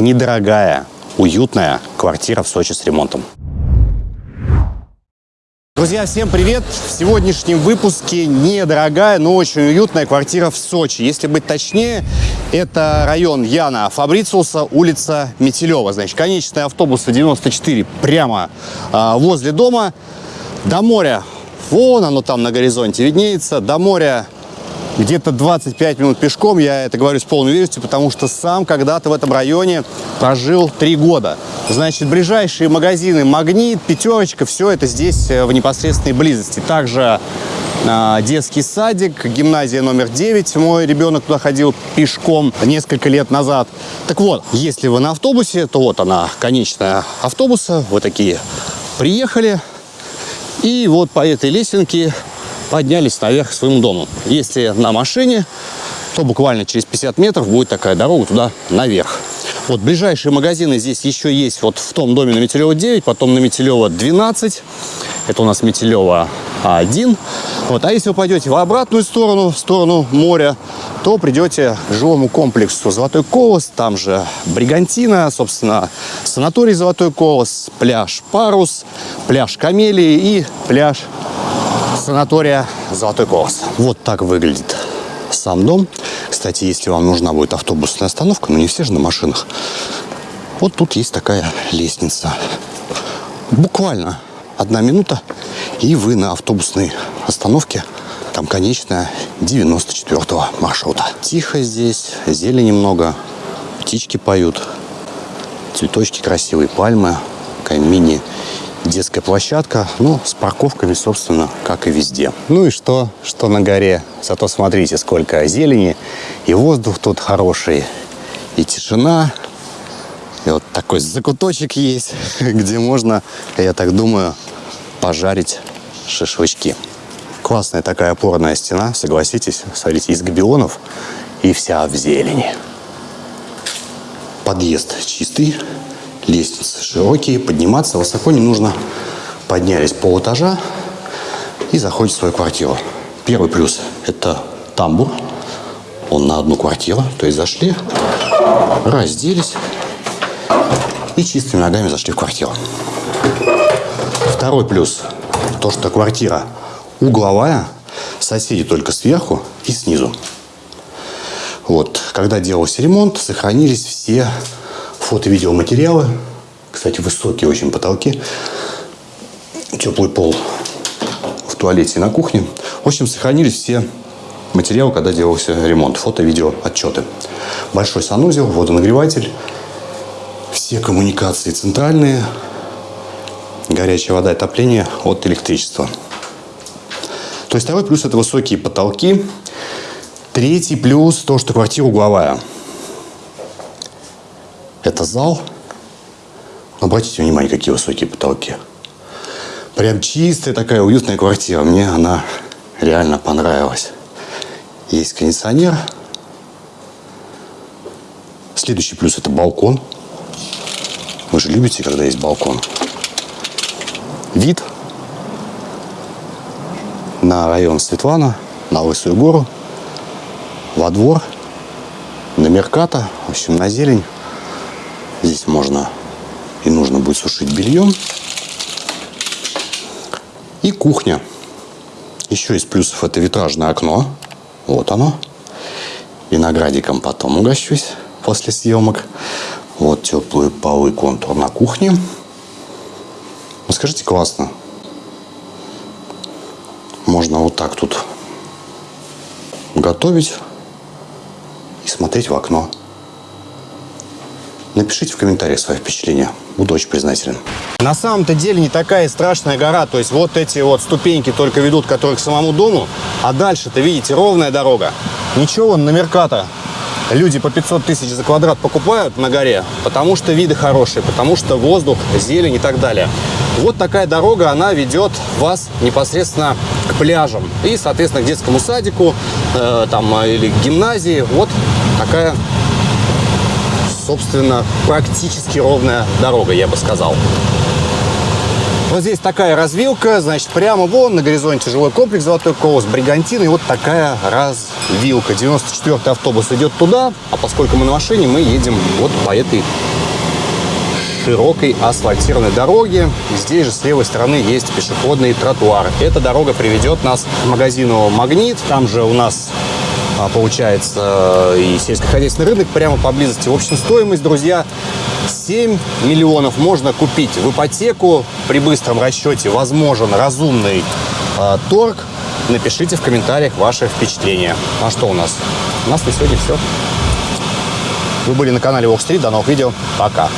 недорогая, уютная квартира в Сочи с ремонтом. Друзья, всем привет! В сегодняшнем выпуске недорогая, но очень уютная квартира в Сочи. Если быть точнее, это район Яна Фабрициуса, улица Метелева. Значит, конечная автобуса 94 прямо э, возле дома. До моря, вон оно там на горизонте виднеется, до моря где-то 25 минут пешком, я это говорю с полной уверенностью, потому что сам когда-то в этом районе прожил три года. Значит, ближайшие магазины «Магнит», «Пятерочка», все это здесь э, в непосредственной близости. Также э, детский садик, гимназия номер 9, мой ребенок туда ходил пешком несколько лет назад. Так вот, если вы на автобусе, то вот она, конечная автобуса, вы такие приехали, и вот по этой лесенке поднялись наверх к своему дому. Если на машине, то буквально через 50 метров будет такая дорога туда наверх. Вот ближайшие магазины здесь еще есть вот в том доме на Метелева 9, потом на Метелева 12. Это у нас Метелева 1. Вот. А если вы пойдете в обратную сторону, в сторону моря, то придете к жилому комплексу Золотой Колос, там же Бригантина, собственно, санаторий Золотой Колос, пляж Парус, пляж Камелии и пляж санатория Золотой Колос. Вот так выглядит сам дом. Кстати, если вам нужна будет автобусная остановка, но не все же на машинах, вот тут есть такая лестница. Буквально одна минута, и вы на автобусной остановке, там конечная 94-го маршрута. Тихо здесь, зелени много, птички поют, цветочки красивые, пальмы, такая мини детская площадка, ну, с парковками, собственно, как и везде. Ну и что, что на горе? Зато смотрите, сколько зелени, и воздух тут хороший, и тишина. И вот такой закуточек есть, где можно, я так думаю, пожарить шашлычки. Классная такая опорная стена, согласитесь, смотрите, из габионов и вся в зелени. Подъезд чистый, лестницы широкие, подниматься высоко не нужно. Поднялись пол этажа и заходите в свою квартиру. Первый плюс – это тамбур. Он на одну квартиру. То есть зашли, разделись и чистыми ногами зашли в квартиру. Второй плюс – то, что квартира угловая, соседи только сверху и снизу. Вот, когда делался ремонт, сохранились все фото-видеоматериалы. Кстати, высокие очень потолки. Теплый пол в туалете и на кухне. В общем, сохранились все материалы, когда делался ремонт. Фото-видео отчеты. Большой санузел, водонагреватель. Все коммуникации центральные. Горячая вода отопление от электричества. То есть второй плюс – это высокие потолки. Третий плюс – то, что квартира угловая. Зал. Обратите внимание, какие высокие потолки. Прям чистая такая уютная квартира. Мне она реально понравилась. Есть кондиционер. Следующий плюс – это балкон. Вы же любите, когда есть балкон. Вид на район Светлана, на Лысую гору, во двор, на Мерката, в общем, на зелень. Здесь можно и нужно будет сушить белье. И кухня. Еще из плюсов это витражное окно. Вот оно. Виноградиком потом угощусь после съемок. Вот теплые полы, контур на кухне. Ну, скажите, классно. Можно вот так тут готовить и смотреть в окно. Напишите в комментариях свои впечатления. Буду очень признателен. На самом-то деле не такая страшная гора. То есть вот эти вот ступеньки только ведут, которые к самому дому. А дальше-то, видите, ровная дорога. Ничего, на Мерката люди по 500 тысяч за квадрат покупают на горе, потому что виды хорошие, потому что воздух, зелень и так далее. Вот такая дорога, она ведет вас непосредственно к пляжам и, соответственно, к детскому садику э, там, или к гимназии. Вот такая собственно, практически ровная дорога, я бы сказал. Вот здесь такая развилка, значит, прямо вон на горизонте жилой комплекс «Золотой колос», Бригантина, и вот такая развилка. 94-й автобус идет туда, а поскольку мы на машине, мы едем вот по этой широкой асфальтированной дороги. Здесь же с левой стороны есть пешеходный тротуар. Эта дорога приведет нас к магазину «Магнит». Там же у нас получается и сельскохозяйственный рынок прямо поблизости. В общем, стоимость, друзья, 7 миллионов можно купить в ипотеку. При быстром расчете возможен разумный э, торг. Напишите в комментариях ваши впечатления. А что у нас? У нас на сегодня все. Вы были на канале Walk Street. До новых видео. Пока.